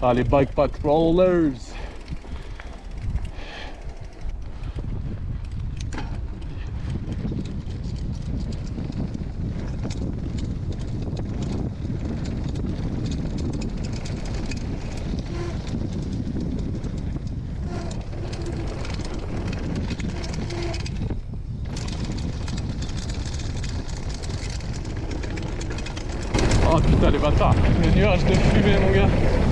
Ah, les bike patrollers. Oh putain les bâtards, les nuages de fumée mon gars.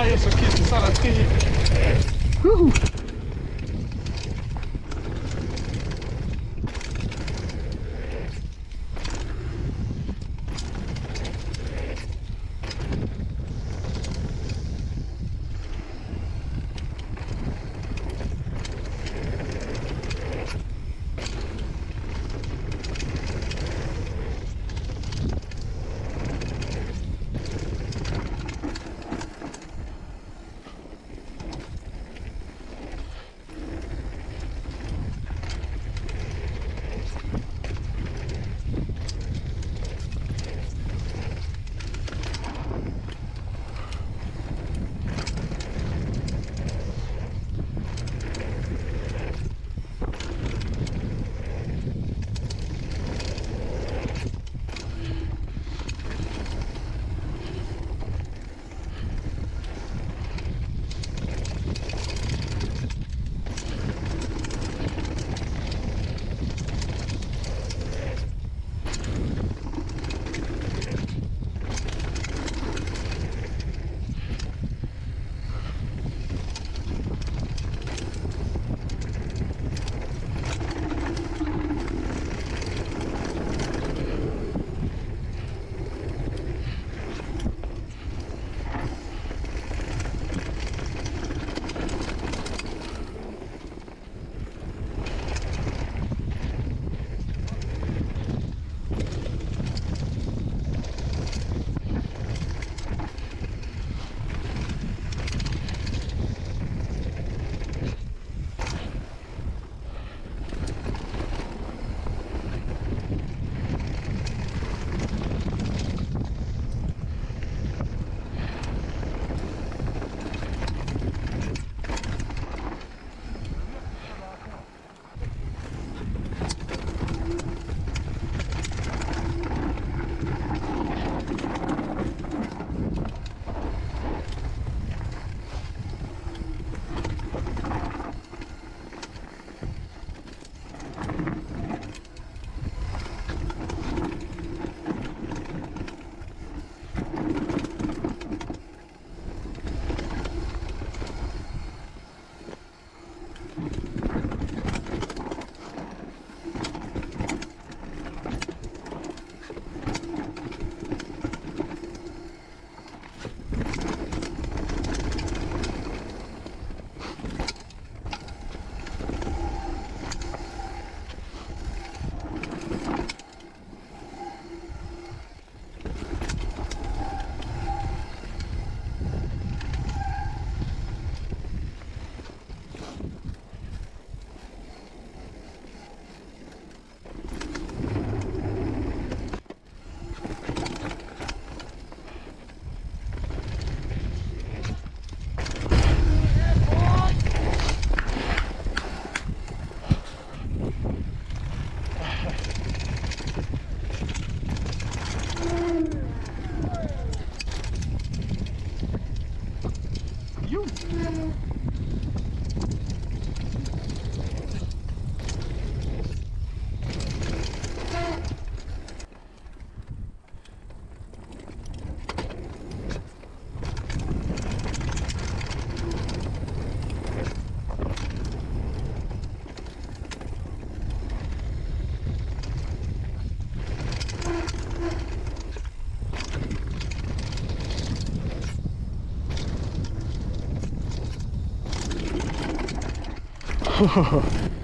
Ah, aqui, essa aqui. Uhul. Ho.